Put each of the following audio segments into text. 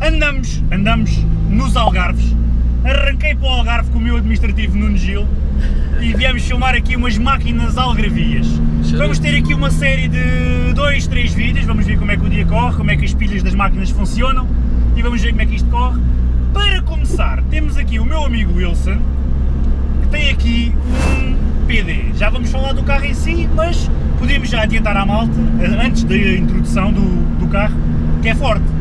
andamos, andamos nos Algarves, arranquei para o Algarve com o meu administrativo Nuno Gil e viemos filmar aqui umas máquinas algarvias. É vamos ter aqui uma série de 2, 3 vídeos, vamos ver como é que o dia corre, como é que as pilhas das máquinas funcionam e vamos ver como é que isto corre. Para começar, temos aqui o meu amigo Wilson, que tem aqui um PD. Já vamos falar do carro em si, mas podemos já adiantar à malta, antes da introdução do, do carro, que é forte.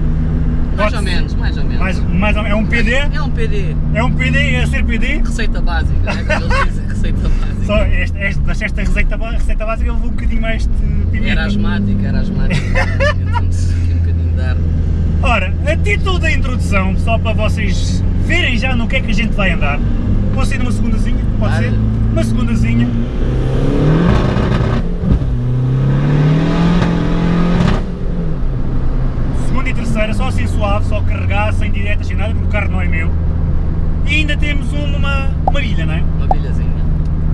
Mais ou menos, mais ou menos. Mais, mais, é um PD? É um PD. É um PD, é ser PD? Receita básica, é como eles dizem, receita básica. Só esta, esta, esta receita, receita básica levou um bocadinho mais de pimenta. Era asmática, era asmática. Então-se aqui um bocadinho de ar. Ora, a título da introdução, só para vocês verem já no que é que a gente vai andar, vou ser numa segundazinha, pode Vale. ser? Uma. Segunda e terceira, só assim suave, só carregar, sem diretas, sem nada, porque o carro não é meu. E ainda temos uma, uma bilha, não é? Uma bilhazinha.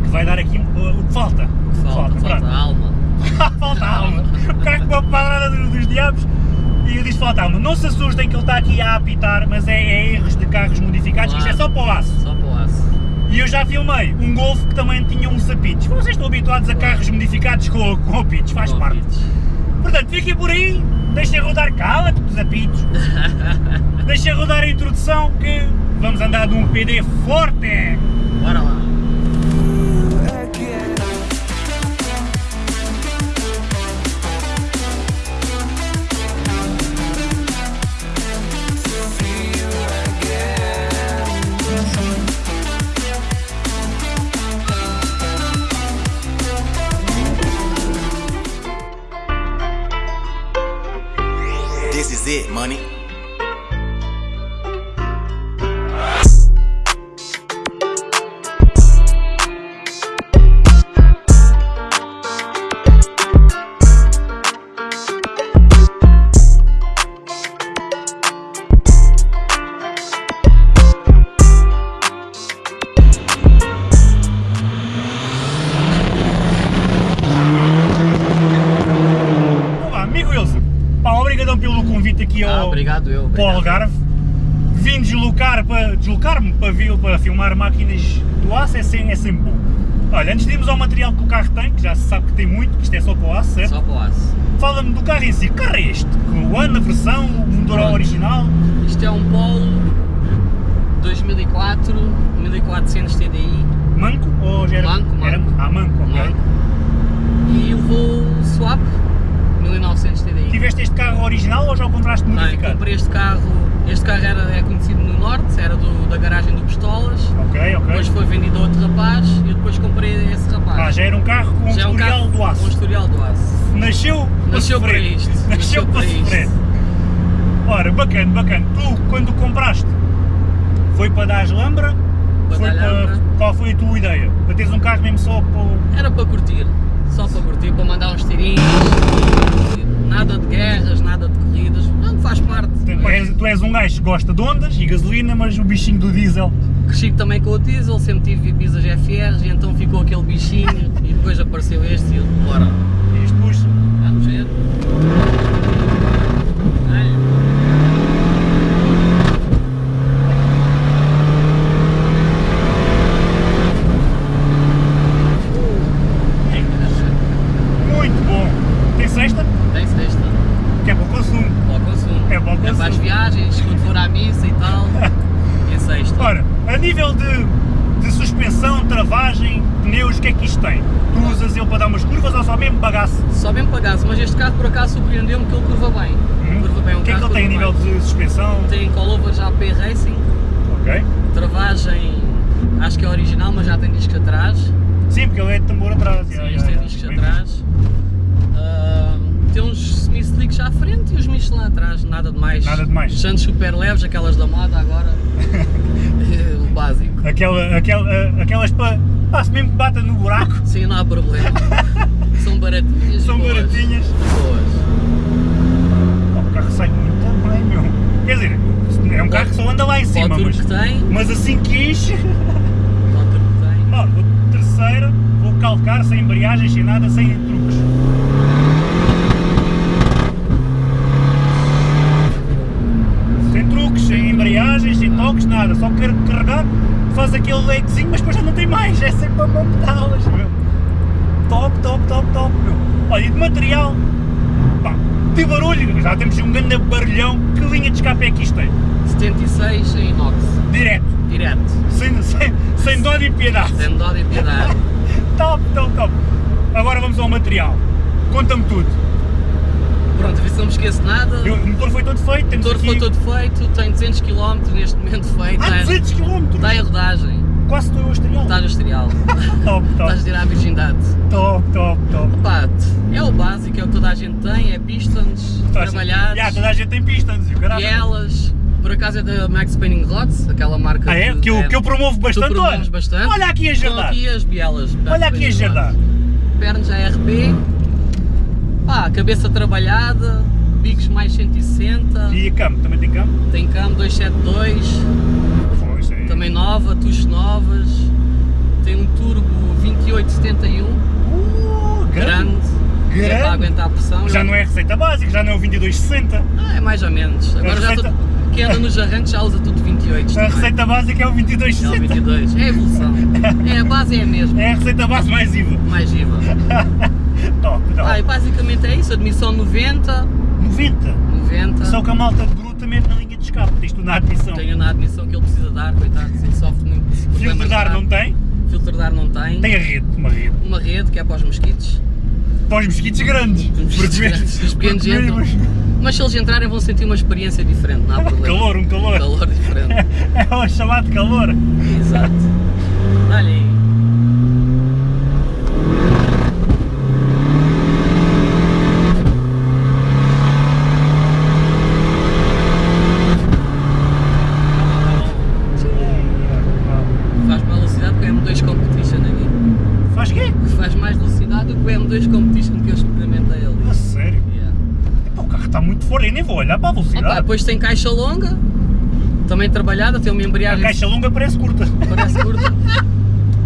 Que vai dar aqui o, o que falta. O que Falta, falta pronto. alma. falta alma. O carro com a padrada dos, dos diabos e eu disse falta alma. Não se assustem que ele está aqui a apitar, mas é, é erros de carros modificados, que isto é só para o aço. Só para o aço. E eu já filmei um Golf que também tinha uns apitos. Vocês estão habituados a carros modificados com, com apitos, faz Com parte. apitos. Portanto, fiquem por aí, deixem rodar, cala-te dos apitos. deixem rodar a introdução que vamos andar de um PD forte. Bora lá. Vim deslocar para deslocar-me para, para filmar máquinas do aço é sempre, é sempre bom. Olha, antes de irmos ao material que o carro tem, que já se sabe que tem muito, que isto é só para o aço, certo? Só para o aço. Fala-me do carro em si. Que carro é este? O ano, a versão, o motor Pronto. original? Isto é um Polo 2004, 1400 TDI Manco ou já era? Manco, Era, manco. ah, manco, ok. Manco. e levou swap 1900 TDI. Tiveste este carro original ou já o compraste Não, modificado? comprei este carro, este carro era, é conhecido no Norte, era do, da garagem do Pistolas, Ok, ok. depois foi vendido a outro rapaz e eu depois comprei esse rapaz. Ah, já era um carro com um Já é um historial do com aço. historial do aço. Nasceu para Nasceu para isto, Nasceu, nasceu para para sofrer. Ora, bacana, bacana. Tu, quando compraste, foi para dar lambra? Para foi dar lambra. Qual foi a tua ideia? Para teres um carro mesmo só para... Era para curtir, só para curtir, para mandar uns tirinhos, e nada de guerras, nada de corridas, não faz parte. Tu és, tu és um gajo gosta de ondas e gasolina, mas o bichinho do diesel... Cresci também com o diesel, sempre tive Ibizas FRs e então ficou aquele bichinho e depois apareceu este e eu, bora, Isto puxa. vamos ver. Olha. Muito bom. Tem sexta? Tem sexta, Que é para o consumo. para o consumo. É para o É para as consumo. viagens, quando for à missa e tal. E a sexta. Ora, a nível de, de suspensão, travagem, pneus, o que é que isto tem? Tu usas ele para dar umas curvas ou só mesmo bagaço? Só mesmo pagasse, mas este carro por acaso surpreendeu-me que ele curva bem. Curva bem, um O que é que ele tem a nível bem. de suspensão? Tem colovers AP Racing, Ok. travagem acho que é original, mas já tem discos atrás. Sim, porque ele é de tambor atrás. Sim, já, tem discos atrás. Ah, tem uns semi-slicks à frente e os Michelin atrás, nada de mais. Nada de mais. Santos super leves, aquelas da moda agora. o básico. Aquela, aquela, aquelas para. Pá, se mesmo que bata no buraco, Sim, não há problema. São baratinhas. e são boas. baratinhas. Boas. Oh, o carro sai muito bem, meu. Quer dizer, é um carro que só anda lá em Para o cima, mas, que tem, mas assim que enche. para o turbo que tem. Ó, vou terceira, vou calcar sem embreagem, sem nada, sem truques. Sem truques, sem embreagens, sem toques, nada. Só quero carregar, faz aquele legzinho, mas depois já não tem mais, é sempre a mão pedalas, meu. Top, top, top, top, meu. Olha, e de material, pá, de barulho, já temos um grande barulhão, que linha de escape é que isto tem? 76 em inox, Direto, direto. sem, sem, sem dó de piedade. Sem dó de piedade. Top, top, top. Agora vamos ao material. Conta-me tudo. Pronto, a se não me esqueço nada. Eu- O motor foi todo feito, O motor aqui... foi todo feito, tem 200 km neste momento feito. Ah, está em- 200 km! Está em rodagem, Quase estou estrear. está no exterior. Top, Estás a top, tirar a virgindade. top, top, top. Pá, é o básico, é o que toda a gente tem, é pistons, trabalhados, Já, toda a gente tem pistons e o caralho. bielas, por acaso é da Max Spinning Rods, aquela marca Ah, é? Que eu, que eu promovo bastante, olha. bastante. Olha aqui a jardar. aqui as bielas. Olha aqui a jardar. Pernas ARB, pá, cabeça trabalhada, bicos mais 160, E a cam, também tem cam? tem cam 272, Pô, isso é- também nova, tuches novas, tem um turbo 2871, Uh, grande, é Grande. para aguentar a pressão. Já não é receita básica, já não é o 2260. Ah, é mais ou menos. Agora já receita- tô- quem anda nos arranques já usa tudo 28. A também. receita básica é o É o 2260. 22. É a evolução. É, a base é a mesma. É a receita base mais IVA. Mais IVA. Top, top. Ah, e basicamente é isso. Admissão 90. 90. 90. Só que a malta de bruta mesmo na linha de escape. Tens tu na admissão. Tenho na admissão que ele precisa dar, coitado. Ele sofre muito. de Filtro de ar não tem? Filtro de ar não tem. Tem a rede, uma rede. Uma rede que é para os mosquitos. Para os mosquitos grandes. Os mosquitos grandes, os pequenos entram. Mas se eles entrarem vão sentir uma experiência diferente, não há problema. Calor, um calor. Calor diferente. É o chamado calor. Exato. Olha aí. Faz mais velocidade que o M2 Competition aqui. Faz quê? Faz mais velocidade do que o M2 Competition que eu experimentei ali. A sério? Yeah. Está muito fora, eu nem vou olhar para a Opa, velocidade. depois tem caixa longa, também trabalhada, tem uma a embreagem caixa longa parece curta. parece curta.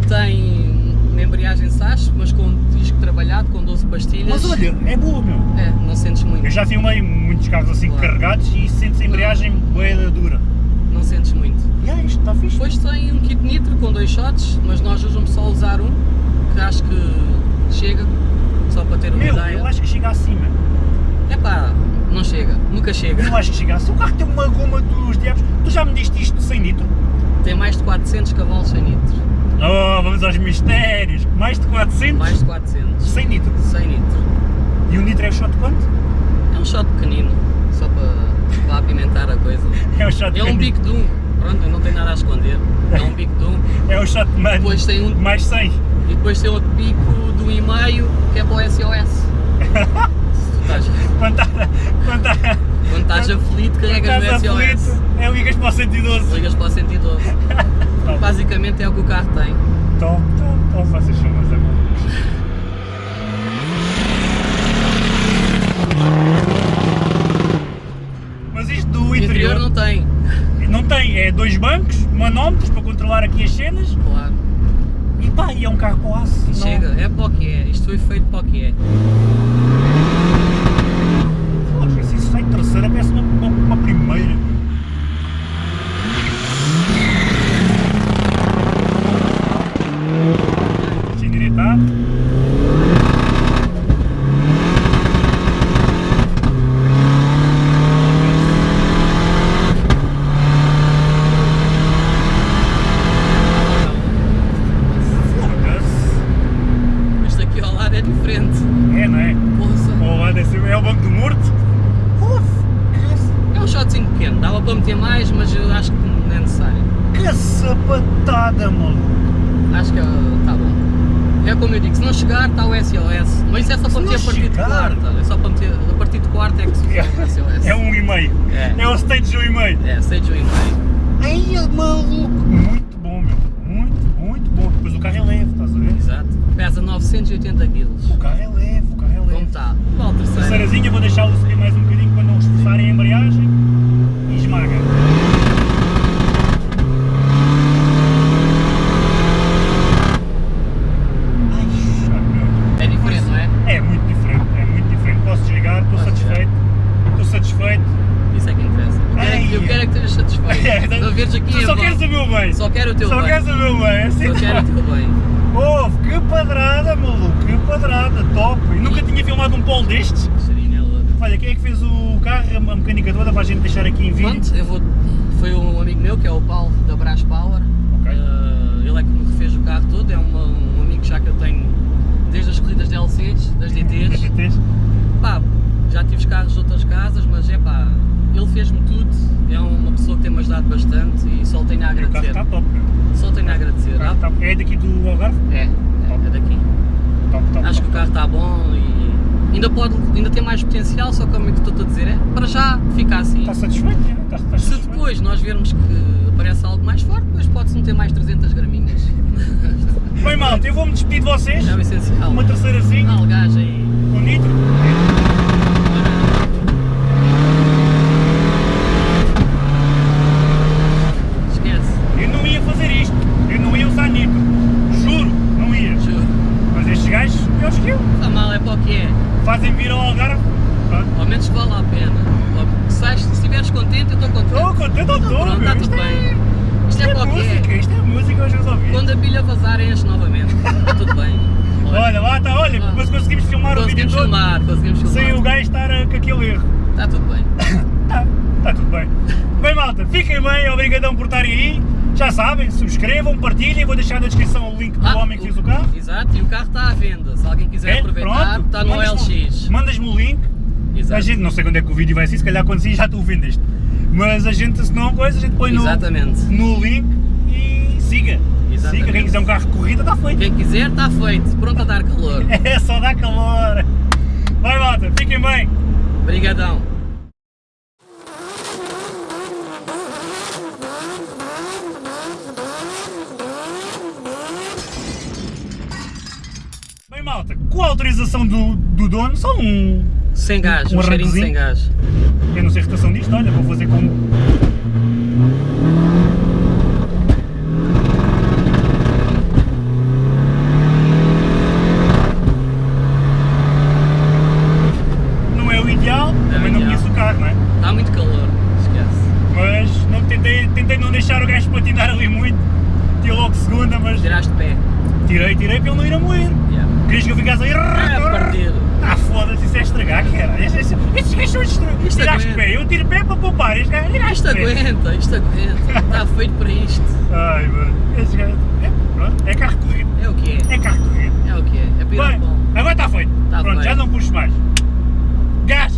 Tem uma embreagem SAS, mas com disco trabalhado, com 12 pastilhas. Mas olha, é boa, meu. É, não sentes muito. Eu já filmei muitos carros assim Claro. carregados e sentes a embreagem boeda dura. Não sentes muito. E ah, isto está fixe. Depois tem um kit nitro com dois shots, mas nós hoje vamos só usar um, que acho que chega, só para ter uma Meu, ideia. eu acho que chega acima. Epá, não chega, nunca chega. Eu acho que chega acima. O carro tem uma goma dos diabos. Tu já me diste isto sem nitro? Tem mais de 400 cavalos sem nitro. Oh, vamos aos mistérios. Mais de 400 Mais de 400. sem nitro. Sem nitro. E o nitro é o shot de quanto? É um shot pequenino, só para, para apimentar a coisa. É o shot de É um bico de um, pronto, eu não tenho nada a esconder. É um bico de um. É o shot de mano. Depois tem um, Mais 100. e depois tem outro bico de um e meio que é para o SOS. Tu estás, Quando está quando tá, quando estás aflito, carregas no SOS. aflito, é ligas para o 112. Ligas para o 112. Top, Basicamente é o que o carro tem. top, top, top. Vocês são meus amores. Mas isto do interior interior não tem. não tem, é dois bancos, manómetros para controlar aqui as cenas Claro. e pá, e é um carro com aço. não- Chega, é para o que é. Isto foi feito para o que é. Poxa, se isso sai terceira, parece uma, uma, uma primeira. Deixa eu endireitar. Foda-se. Isto aqui ao lado é diferente. É, não é? Poça. Ou lá desse- é o banco do morto. Uf, É um shotzinho pequeno, dava mas eu acho que não é necessário. que, sapatada, mano. Acho que está bom. É como eu digo, se não chegar está o SOS. Mas isso é só Se para meter a partir de quarta. É só para meter a partir de quarta é que se usa o SOS. É um e meio. É. É o stage de um e meio. É, stage um e meio. Ai, maluco. Muito bom, meu. Muito, muito bom. Depois o carro é leve, estás a ver? Exato. Pesa 980 kg. O carro é leve, o carro é leve. Como está? Qual terceira? Terceirazinha, vou deixá-lo subir mais um bocadinho para não esforçarem a embreagem e esmaga. Ai, chato, meu. É diferente, não é? É muito diferente, é muito diferente. Posso desligar, estou Podes satisfeito. Estou satisfeito. Isso é que interessa. Eu quero, é que, eu Ai. quero é que estejas satisfeito. Não veres aqui tu em só vão. queres o meu bem. Só quero o teu Só bem. és o meu bem, é assim. Eu quero o teu bem. Houve, que padrada, padrada, top. Nunca tinha filmado um polo destes. É. Olha, quem é que fez o carro, a mecânica toda, para a gente deixar aqui em vídeo? Pronto, eu vou. Foi um amigo meu que é o Paulo da Brás Power. Ok. Eh, ele é que me refez o carro todo, é uma- um amigo já que eu tenho desde as corridas de LCs, das DTs. Pá, já tive os carros de outras casas, mas é pá, ele fez-me tudo, é uma pessoa que tem-me ajudado bastante e só tenho a E o carro agradecer. está top. Só tenho a agradecer. Está- É daqui do Algarve? É, é, é daqui. Top, top. Acho que top, o carro está bom e ainda pode, ainda tem mais potencial, só como é que estou a dizer, é para já ficar assim. Está satisfeito? Está, está Se satisfeito? depois nós vermos que aparece algo mais forte, depois pode-se meter mais 300 graminhas. Bem, malta, eu vou-me despedir de vocês. É o essencial. Uma terceirazinha, Algagem com nitro. Esquece, Eu não ia fazer isto. Eu não ia usar nitro. Juro, não ia. juro. Mas estes gajos, piores que eu, Está mal, é para o que é. fazem vir ao Algarve. Pronto. Ao menos vale a pena. Ou, se sais- se estiveres contente, eu estou contente. Estou contente, Então estou, pronto, meu. está Isto tudo é- bem. Isto é Isto é para o que música, é. isto é música, hoje os ouvintes. Quando a pilha vazar, enche novamente. Está tudo bem. Olha, lá está, olha, Ah. mas conseguimos filmar o vídeo Conseguimos todo filmar, conseguimos filmar. sem o gajo estar com aquele erro. Está tudo bem. Está tá tudo bem. Bem, malta, fiquem bem, obrigadão por estarem aí. Já sabem, subscrevam, partilhem, vou deixar na descrição o link do Ah, homem que fez o carro. Exato, e o carro está à venda. Se alguém quiser É? aproveitar, Pronto, está no mandas-me- LX. Mandas-me o link. Exato. A gente, não sei quando é que o vídeo vai ser, se calhar quando sim já tu o vendeste. Mas a gente, se não coisa, a gente põe no, no link e siga. Exatamente. Siga, quem quiser um carro de corrida está feito. Quem quiser, está feito. Pronto a dar calor. É só dar calor. Vai malta, fiquem bem. Obrigadão. Bem malta, com a autorização do, do dono, só um... Sem gás, Um um, cheirinho sem gás. Eu não sei a rotação disto, olha, vou fazer como... gás aí. Ah, ah, foda-se, isso é estragar, cara. Estes gajos são destruídos. Tiraste pé, eu tiro pé para poupar. Isto aguenta, isto aguenta. Está feito para isto. Ai, mano. Estes gajos. É, pronto, é carro corrido. É o que é? É carro corrido. É o que é? É Bem, agora está feito. Tá pronto, feito. já não puxo mais. Gás!